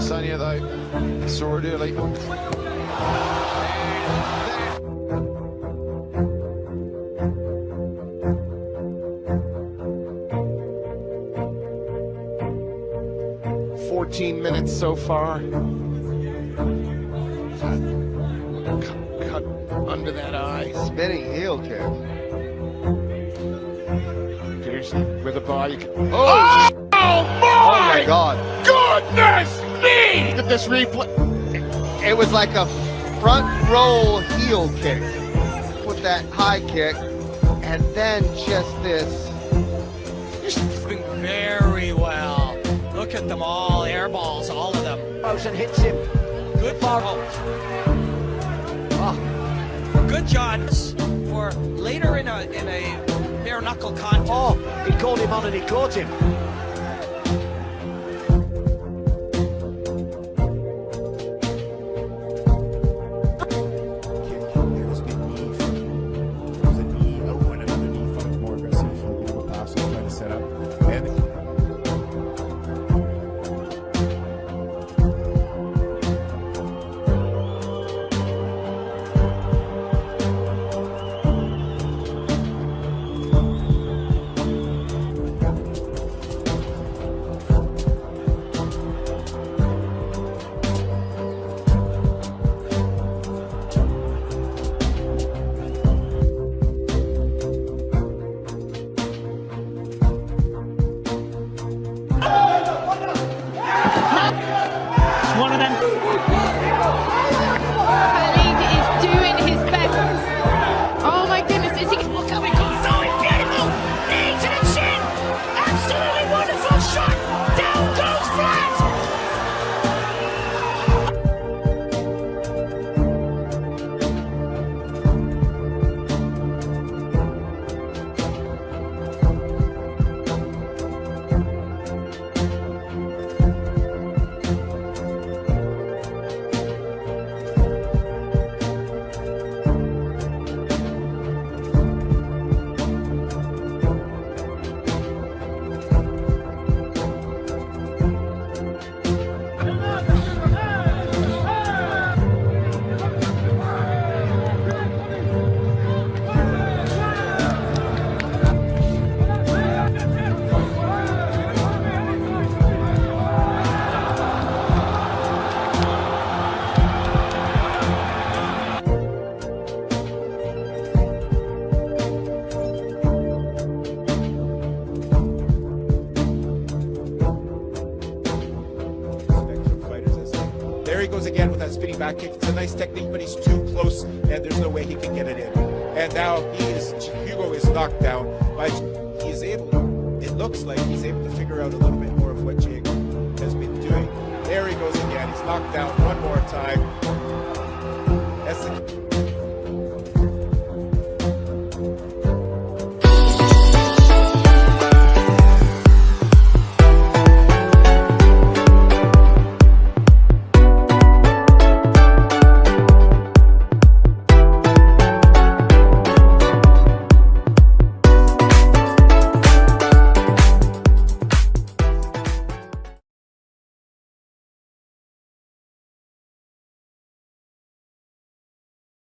there, though. Saw it early. Fourteen minutes so far. Cut, cut under that eye. Spinning heel kick. Pearson with a can, oh, Oh, oh my my God. goodness me! Look at this replay. It was like a front roll heel kick with that high kick, and then just this. Doing very well. Look at them all, air balls, all of them. and hits him. Good ball. Oh. Ah, good Johns for later in a in a bare knuckle contest. Oh, he called him on and he caught him. He goes again with that spinning back kick. It's a nice technique, but he's too close, and there's no way he can get it in. And now he is Hugo is knocked down, but he is able. It looks like he's able to figure out a little bit more of what Jake has been doing. There he goes again. He's knocked down one more time.